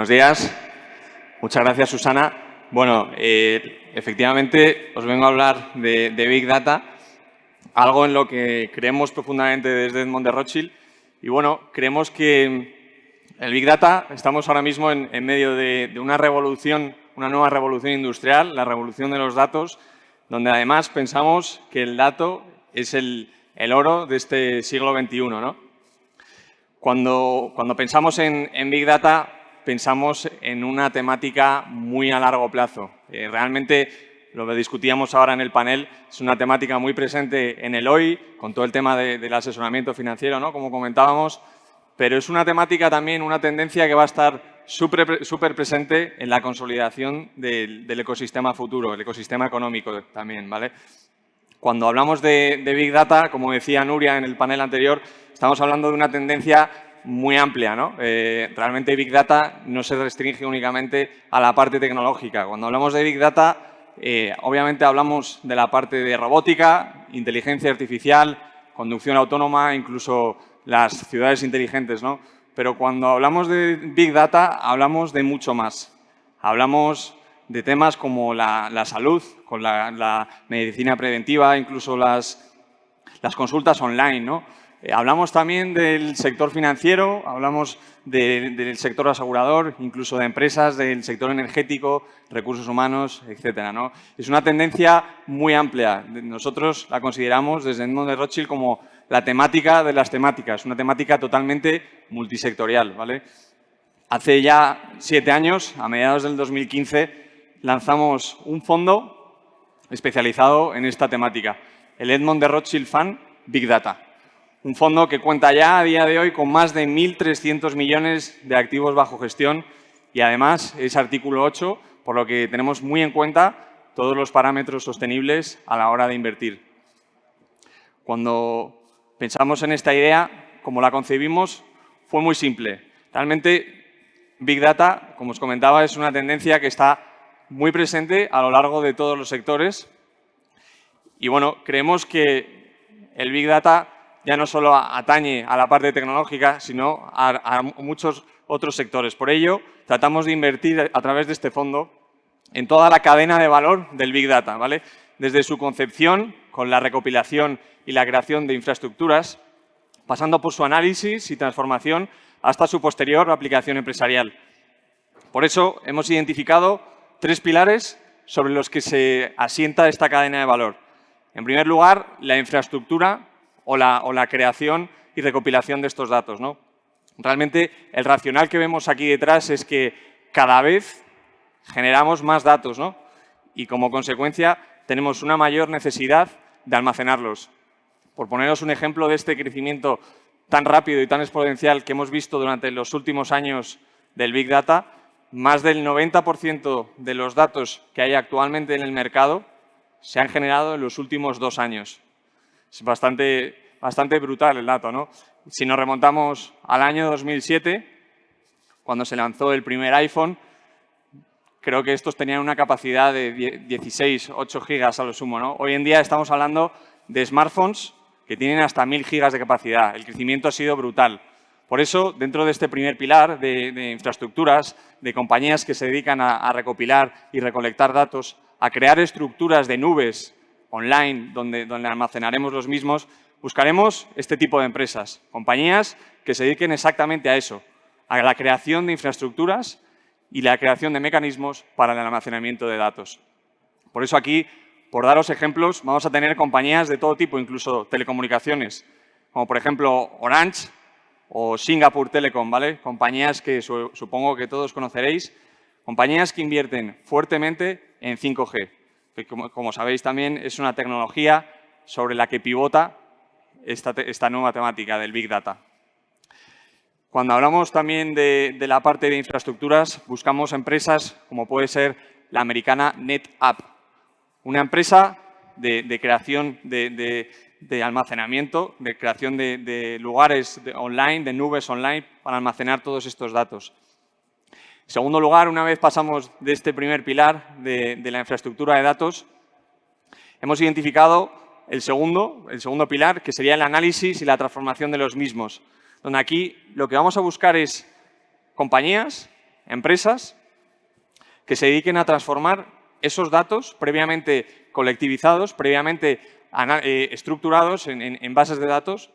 Buenos días. Muchas gracias, Susana. Bueno, eh, efectivamente os vengo a hablar de, Big Data, algo en lo que creemos profundamente desde Edmond de Rothschild. Y bueno, creemos que el Big Data, estamos ahora mismo en, medio de, una revolución, una nueva revolución industrial, la revolución de los datos, donde además pensamos que el dato es el, oro de este siglo XXI. ¿no? Cuando, cuando pensamos en, en Big Data, pensamos en una temática muy a largo plazo. Eh, realmente, lo que discutíamos ahora en el panel, es una temática muy presente en el hoy, con todo el tema del asesoramiento financiero, ¿no? como comentábamos, pero es una temática también, una tendencia que va a estar súper presente en la consolidación del, ecosistema futuro, el ecosistema económico también. ¿vale? Cuando hablamos de, de Big Data, como decía Nuria en el panel anterior, estamos hablando de una tendencia muy amplia. ¿no? Eh, realmente Big Data no se restringe únicamente a la parte tecnológica. Cuando hablamos de Big Data, eh, obviamente hablamos de la parte de robótica, inteligencia artificial, conducción autónoma, incluso las ciudades inteligentes. ¿no? Pero cuando hablamos de Big Data, hablamos de mucho más. Hablamos de temas como la, salud, con la, medicina preventiva, incluso las, las consultas online. ¿no? Eh, hablamos también del sector financiero, hablamos del sector asegurador, incluso de empresas del sector energético, recursos humanos, etcétera. ¿no? Es una tendencia muy amplia. Nosotros la consideramos desde el mundo de Rothschild como la temática de las temáticas, una temática totalmente multisectorial. ¿vale? Hace ya siete años, a mediados del 2015, lanzamos un fondo especializado en esta temática, el Edmond de Rothschild Fund Big Data. Un fondo que cuenta ya a día de hoy con más de 1.300 millones de activos bajo gestión y además es artículo 8, por lo que tenemos muy en cuenta todos los parámetros sostenibles a la hora de invertir. Cuando pensamos en esta idea, como la concebimos, fue muy simple. Realmente, Big Data, como os comentaba, es una tendencia que está muy presente a lo largo de todos los sectores. Y bueno, creemos que el Big Data ya no solo atañe a la parte tecnológica, sino a, muchos otros sectores. Por ello, tratamos de invertir a través de este fondo en toda la cadena de valor del Big Data, ¿vale? Desde su concepción, con la recopilación y la creación de infraestructuras, pasando por su análisis y transformación hasta su posterior aplicación empresarial. Por eso hemos identificado tres pilares sobre los que se asienta esta cadena de valor. En primer lugar, la infraestructura o la, creación y recopilación de estos datos. ¿no? Realmente el racional que vemos aquí detrás es que cada vez generamos más datos y como consecuencia tenemos una mayor necesidad de almacenarlos. Por poneros un ejemplo de este crecimiento tan rápido y tan exponencial que hemos visto durante los últimos años del Big Data, más del 90% de los datos que hay actualmente en el mercado se han generado en los últimos dos años. Es bastante, bastante brutal el dato, ¿no? Si nos remontamos al año 2007, cuando se lanzó el primer iPhone, creo que estos tenían una capacidad de 16, 8 gigas a lo sumo. ¿no? Hoy en día estamos hablando de smartphones que tienen hasta 1000 gigas de capacidad. El crecimiento ha sido brutal. Por eso, dentro de este primer pilar de, infraestructuras, de compañías que se dedican a recopilar y recolectar datos, a crear estructuras de nubes online donde, donde almacenaremos los mismos, buscaremos este tipo de empresas, compañías que se dediquen exactamente a eso, a la creación de infraestructuras y la creación de mecanismos para el almacenamiento de datos. Por eso aquí, por daros ejemplos, vamos a tener compañías de todo tipo, incluso telecomunicaciones, como por ejemplo Orange o Singapore Telecom, ¿vale? Compañías que supongo que todos conoceréis, compañías que invierten fuertemente en 5G, que como, sabéis también es una tecnología sobre la que pivota esta, nueva temática del Big Data. Cuando hablamos también de, la parte de infraestructuras, buscamos empresas como puede ser la americana NetApp, una empresa de, creación de, almacenamiento, de creación de, lugares online, de nubes online para almacenar todos estos datos. En segundo lugar, una vez pasamos de este primer pilar de, la infraestructura de datos, hemos identificado el segundo, el segundo pilar, que sería el análisis y la transformación de los mismos, donde aquí lo que vamos a buscar es compañías empresas que se dediquen a transformar esos datos previamente colectivizados, previamente eh, estructurados en, bases de datos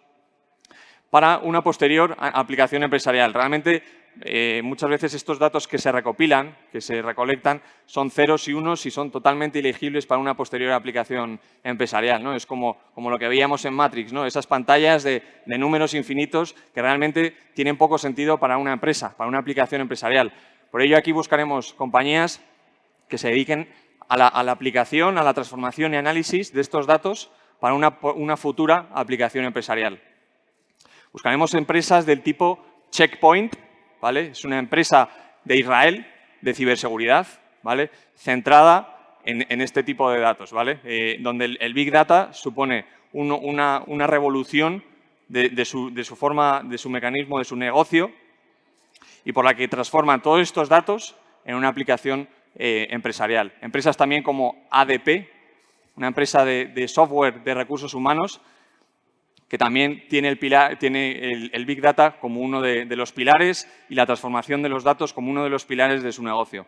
para una posterior aplicación empresarial. Realmente, eh, muchas veces estos datos que se recopilan, que se recolectan, son ceros y unos y son totalmente ilegibles para una posterior aplicación empresarial. ¿no? Es como, como lo que veíamos en Matrix, ¿no? esas pantallas de, de números infinitos que realmente tienen poco sentido para una empresa, para una aplicación empresarial. Por ello, aquí buscaremos compañías que se dediquen a la, aplicación, a la transformación y análisis de estos datos para una, futura aplicación empresarial. Buscaremos empresas del tipo Checkpoint, ¿vale? Es una empresa de Israel de ciberseguridad, ¿vale? Centrada en, este tipo de datos, ¿vale? Eh, donde el, Big Data supone una, revolución de, su, forma, de su mecanismo, de su negocio y por la que transforman todos estos datos en una aplicación eh, empresarial. Empresas también como ADP, una empresa de, software de recursos humanos que también tiene el, Big Data como uno de, los pilares y la transformación de los datos como uno de los pilares de su negocio.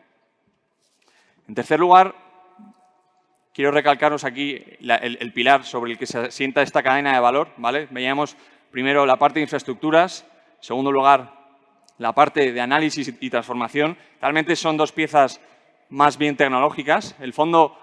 En tercer lugar, quiero recalcaros aquí el, pilar sobre el que se asienta esta cadena de valor. ¿vale? Veíamos primero la parte de infraestructuras, en segundo lugar la parte de análisis y transformación. Realmente son dos piezas más bien tecnológicas. El fondo,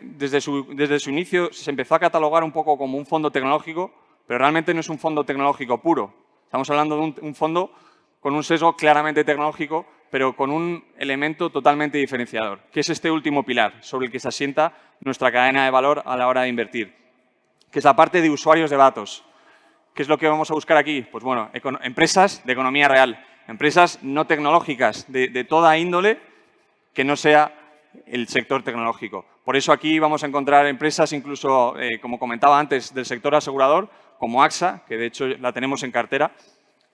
desde su, desde su inicio, se empezó a catalogar un poco como un fondo tecnológico, pero realmente no es un fondo tecnológico puro. Estamos hablando de un, fondo con un sesgo claramente tecnológico, pero con un elemento totalmente diferenciador, que es este último pilar sobre el que se asienta nuestra cadena de valor a la hora de invertir, que es la parte de usuarios de datos. ¿Qué es lo que vamos a buscar aquí? Pues bueno, empresas de economía real, empresas no tecnológicas de toda índole que no sea el sector tecnológico. Por eso aquí vamos a encontrar empresas, incluso, eh, como comentaba antes, del sector asegurador, como AXA, que de hecho la tenemos en cartera.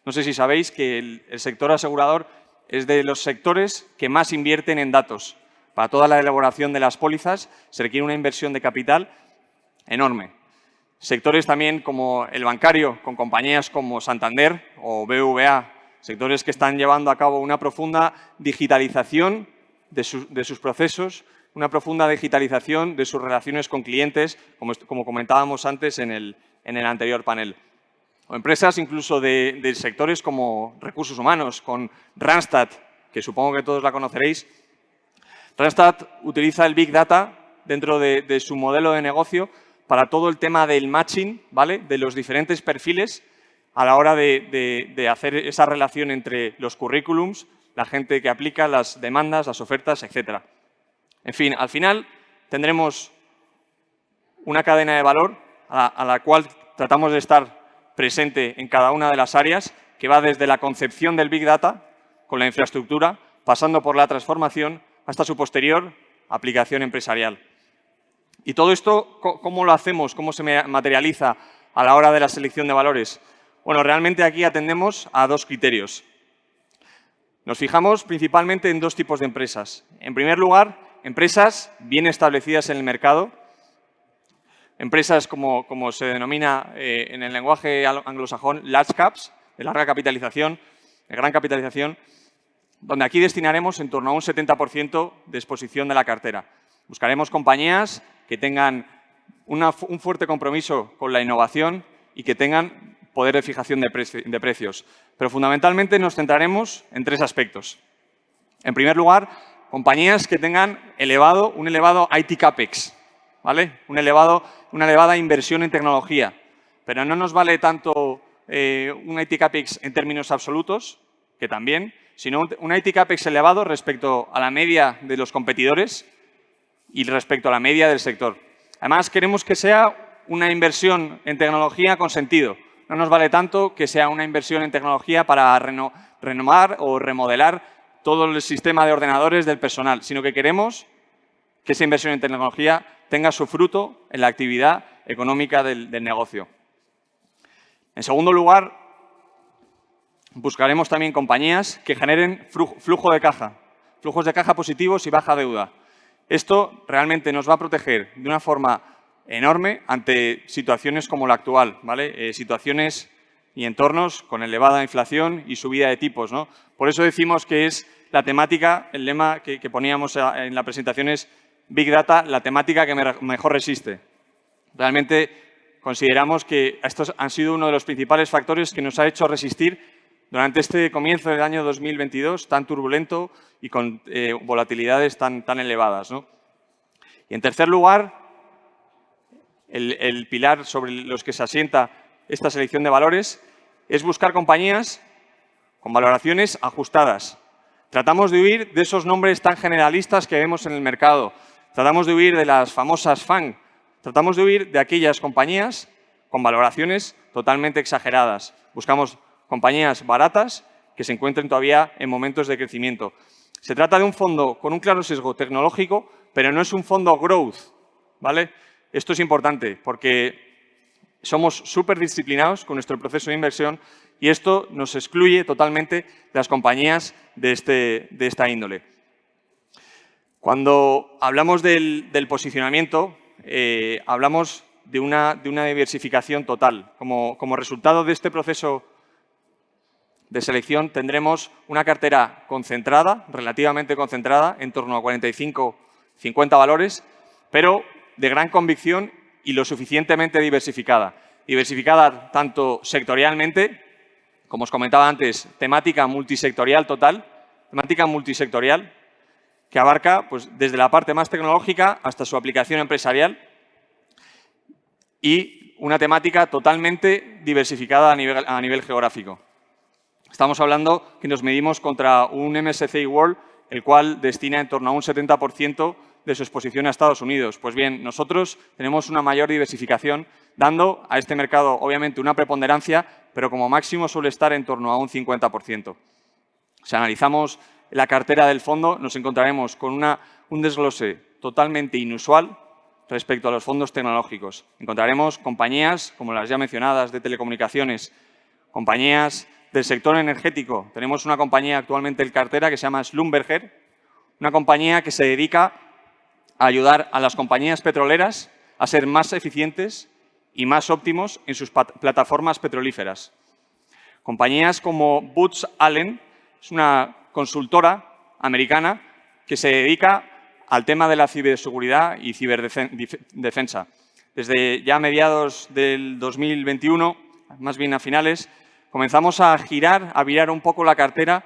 No sé si sabéis que el, sector asegurador es de los sectores que más invierten en datos. Para toda la elaboración de las pólizas se requiere una inversión de capital enorme. Sectores también como el bancario, con compañías como Santander o BVA, sectores que están llevando a cabo una profunda digitalización de, sus procesos, una profunda digitalización de sus relaciones con clientes, como, comentábamos antes en el, anterior panel. O empresas incluso de, sectores como recursos humanos, con Randstad, que supongo que todos la conoceréis. Randstad utiliza el Big Data dentro de, su modelo de negocio para todo el tema del matching, ¿vale? de los diferentes perfiles a la hora de hacer esa relación entre los currículums, la gente que aplica las demandas, las ofertas, etc. En fin, al final tendremos una cadena de valor a la, cual tratamos de estar presente en cada una de las áreas, que va desde la concepción del Big Data con la infraestructura, pasando por la transformación hasta su posterior aplicación empresarial. ¿Y todo esto cómo lo hacemos? ¿Cómo se materializa a la hora de la selección de valores? Bueno, realmente aquí atendemos a dos criterios. Nos fijamos principalmente en dos tipos de empresas. En primer lugar, empresas bien establecidas en el mercado, empresas como, como se denomina eh, en el lenguaje anglosajón large caps, de larga capitalización, de gran capitalización, donde aquí destinaremos en torno a un 70% de exposición de la cartera. Buscaremos compañías que tengan un fuerte compromiso con la innovación y que tengan poder de fijación de, precios. Pero fundamentalmente nos centraremos en tres aspectos. En primer lugar, compañías que tengan elevado, un elevado IT CAPEX, ¿vale? Un elevado, una elevada inversión en tecnología. Pero no nos vale tanto eh, un IT CAPEX en términos absolutos, que también, sino un IT CAPEX elevado respecto a la media de los competidores y respecto a la media del sector. Además, queremos que sea una inversión en tecnología con sentido, no nos vale tanto que sea una inversión en tecnología para renovar o remodelar todo el sistema de ordenadores del personal, sino que queremos que esa inversión en tecnología tenga su fruto en la actividad económica del, negocio. En segundo lugar, buscaremos también compañías que generen flujo de caja, flujos de caja positivos y baja deuda. Esto realmente nos va a proteger de una forma enorme ante situaciones como la actual, ¿vale? Eh, situaciones y entornos con elevada inflación y subida de tipos. ¿no? Por eso decimos que es la temática, el lema que, poníamos en la presentación es Big Data, la temática que mejor resiste. Realmente consideramos que estos han sido uno de los principales factores que nos ha hecho resistir durante este comienzo del año 2022 tan turbulento y con eh, volatilidades tan, tan elevadas. Y en tercer lugar, el, pilar sobre los que se asienta esta selección de valores es buscar compañías con valoraciones ajustadas. Tratamos de huir de esos nombres tan generalistas que vemos en el mercado. Tratamos de huir de las famosas FAN. Tratamos de huir de aquellas compañías con valoraciones totalmente exageradas. Buscamos compañías baratas que se encuentren todavía en momentos de crecimiento. Se trata de un fondo con un claro sesgo tecnológico, pero no es un fondo growth. ¿vale? Esto es importante porque somos súper disciplinados con nuestro proceso de inversión y esto nos excluye totalmente de las compañías de, este, de esta índole. Cuando hablamos del, posicionamiento, eh, hablamos de una, diversificación total. Como, como resultado de este proceso de selección tendremos una cartera concentrada, relativamente concentrada, en torno a 45, 50 valores, pero de gran convicción y lo suficientemente diversificada. Diversificada tanto sectorialmente, como os comentaba antes, temática multisectorial total, temática multisectorial, que abarca pues, desde la parte más tecnológica hasta su aplicación empresarial y una temática totalmente diversificada a nivel, a nivel geográfico. Estamos hablando que nos medimos contra un MSCI World, el cual destina en torno a un 70% de su exposición a Estados Unidos. Pues bien, nosotros tenemos una mayor diversificación, dando a este mercado, obviamente, una preponderancia, pero como máximo suele estar en torno a un 50%. Si analizamos la cartera del fondo, nos encontraremos con un desglose totalmente inusual respecto a los fondos tecnológicos. Encontraremos compañías, como las ya mencionadas, de telecomunicaciones, compañías del sector energético. Tenemos una compañía actualmente en cartera que se llama Slumberger, una compañía que se dedica a ayudar a las compañías petroleras a ser más eficientes y más óptimos en sus plataformas petrolíferas. Compañías como Boots Allen es una consultora americana que se dedica al tema de la ciberseguridad y ciberdefensa. Desde ya mediados del 2021, más bien a finales, comenzamos a girar, a virar un poco la cartera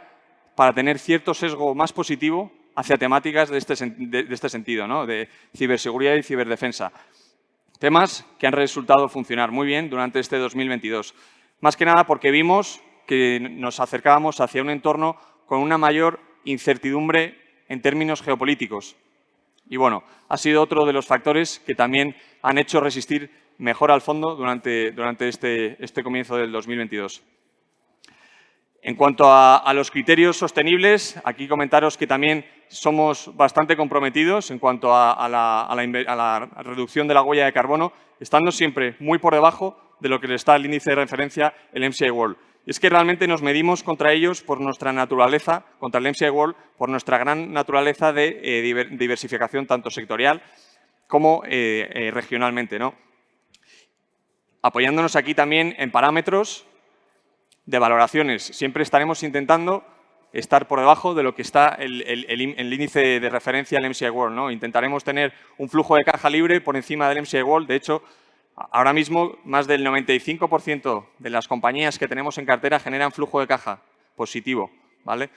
para tener cierto sesgo más positivo hacia temáticas de este, de, este sentido, ¿no? de ciberseguridad y ciberdefensa. Temas que han resultado funcionar muy bien durante este 2022. Más que nada porque vimos que nos acercábamos hacia un entorno con una mayor incertidumbre en términos geopolíticos. Y bueno, ha sido otro de los factores que también han hecho resistir mejor al fondo durante, durante este, este comienzo del 2022. En cuanto a, los criterios sostenibles, aquí comentaros que también somos bastante comprometidos en cuanto a, la, reducción de la huella de carbono, estando siempre muy por debajo de lo que le está el índice de referencia, el MCI World. Es que realmente nos medimos contra ellos por nuestra naturaleza, contra el MCI World, por nuestra gran naturaleza de eh, diversificación tanto sectorial como eh, eh, regionalmente. ¿no? Apoyándonos aquí también en parámetros de valoraciones. Siempre estaremos intentando estar por debajo de lo que está el, índice de referencia al MCI World. ¿no? Intentaremos tener un flujo de caja libre por encima del MCI World. De hecho, ahora mismo más del 95% de las compañías que tenemos en cartera generan flujo de caja positivo. ¿vale?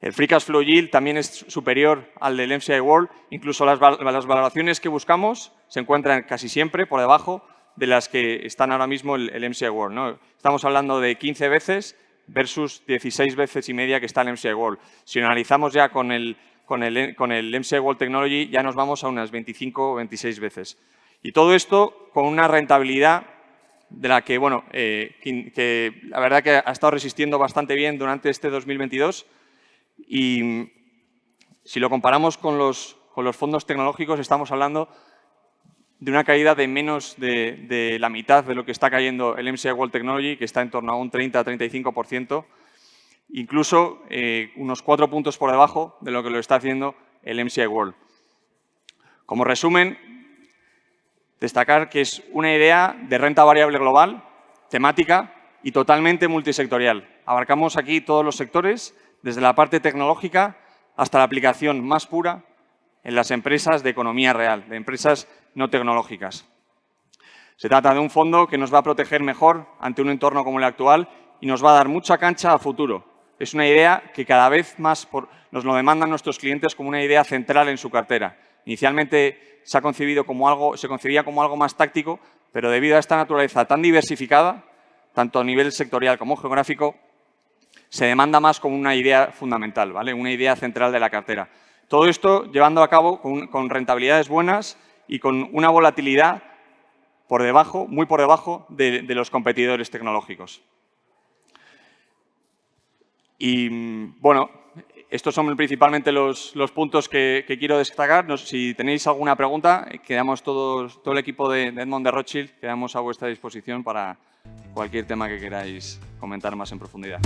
El Free Cash Flow Yield también es superior al del MCI World. Incluso las, valoraciones que buscamos se encuentran casi siempre por debajo de las que están ahora mismo el, MCI World. Estamos hablando de 15 veces versus 16 veces y media que está el MCI World. Si analizamos ya con el, con el, con el MCI World Technology, ya nos vamos a unas 25 o 26 veces. Y todo esto con una rentabilidad de la que, bueno, eh, que, la verdad que ha estado resistiendo bastante bien durante este 2022 y si lo comparamos con los, con los fondos tecnológicos estamos hablando de una caída de menos de, la mitad de lo que está cayendo el MSCI World Technology, que está en torno a un 30-35%, incluso eh, unos cuatro puntos por debajo de lo que lo está haciendo el MSCI World. Como resumen, destacar que es una idea de renta variable global, temática y totalmente multisectorial. Abarcamos aquí todos los sectores, desde la parte tecnológica hasta la aplicación más pura en las empresas de economía real, de empresas no tecnológicas. Se trata de un fondo que nos va a proteger mejor ante un entorno como el actual y nos va a dar mucha cancha a futuro. Es una idea que cada vez más nos lo demandan nuestros clientes como una idea central en su cartera. Inicialmente se, ha concebido como algo, se concebía como algo más táctico, pero debido a esta naturaleza tan diversificada, tanto a nivel sectorial como geográfico, se demanda más como una idea fundamental, ¿vale? una idea central de la cartera. Todo esto llevando a cabo con, rentabilidades buenas y con una volatilidad por debajo, muy por debajo de, los competidores tecnológicos. Y bueno, estos son principalmente los, puntos que, quiero destacar. si tenéis alguna pregunta, quedamos todos, todo el equipo de, de Edmond de Rothschild, quedamos a vuestra disposición para cualquier tema que queráis comentar más en profundidad.